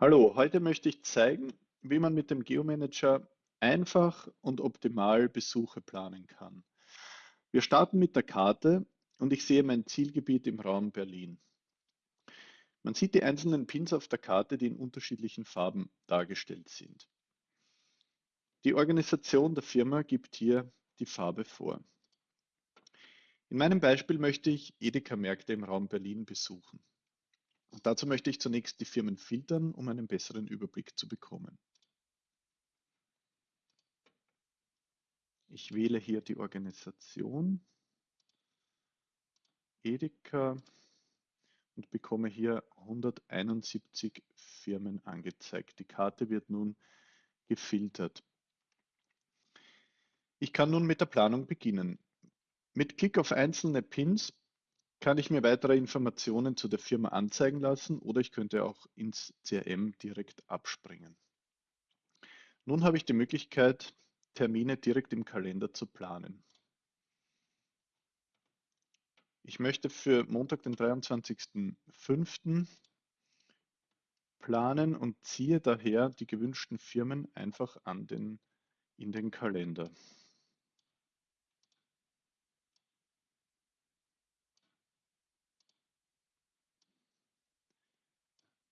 Hallo, heute möchte ich zeigen, wie man mit dem Geomanager einfach und optimal Besuche planen kann. Wir starten mit der Karte und ich sehe mein Zielgebiet im Raum Berlin. Man sieht die einzelnen Pins auf der Karte, die in unterschiedlichen Farben dargestellt sind. Die Organisation der Firma gibt hier die Farbe vor. In meinem Beispiel möchte ich Edeka-Märkte im Raum Berlin besuchen. Dazu möchte ich zunächst die Firmen filtern, um einen besseren Überblick zu bekommen. Ich wähle hier die Organisation Edeka und bekomme hier 171 Firmen angezeigt. Die Karte wird nun gefiltert. Ich kann nun mit der Planung beginnen. Mit Klick auf einzelne Pins kann ich mir weitere Informationen zu der Firma anzeigen lassen oder ich könnte auch ins CRM direkt abspringen. Nun habe ich die Möglichkeit, Termine direkt im Kalender zu planen. Ich möchte für Montag, den 23.05. planen und ziehe daher die gewünschten Firmen einfach den, in den Kalender.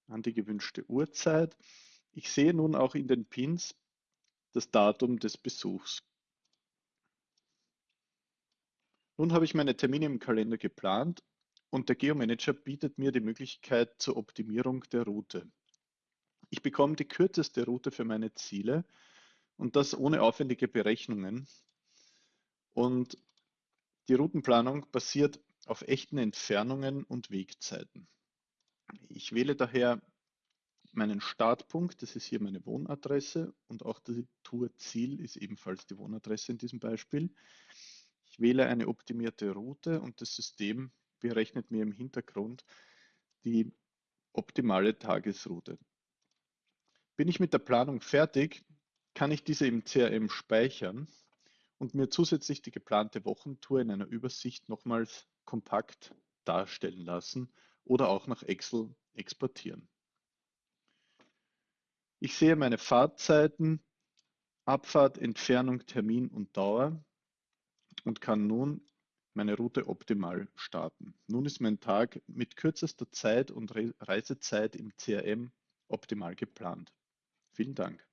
An die gewünschte Uhrzeit. Ich sehe nun auch in den Pins das Datum des Besuchs. Nun habe ich meine Termine im Kalender geplant und der Geomanager bietet mir die Möglichkeit zur Optimierung der Route. Ich bekomme die kürzeste Route für meine Ziele und das ohne aufwendige Berechnungen. Und die Routenplanung basiert auf echten Entfernungen und Wegzeiten. Ich wähle daher meinen Startpunkt, das ist hier meine Wohnadresse und auch die Tourziel ist ebenfalls die Wohnadresse in diesem Beispiel. Ich wähle eine optimierte Route und das System berechnet mir im Hintergrund die optimale Tagesroute. Bin ich mit der Planung fertig, kann ich diese im CRM speichern und mir zusätzlich die geplante Wochentour in einer Übersicht nochmals kompakt darstellen lassen oder auch nach Excel exportieren. Ich sehe meine Fahrtzeiten, Abfahrt, Entfernung, Termin und Dauer und kann nun meine Route optimal starten. Nun ist mein Tag mit kürzester Zeit und Reisezeit im CRM optimal geplant. Vielen Dank.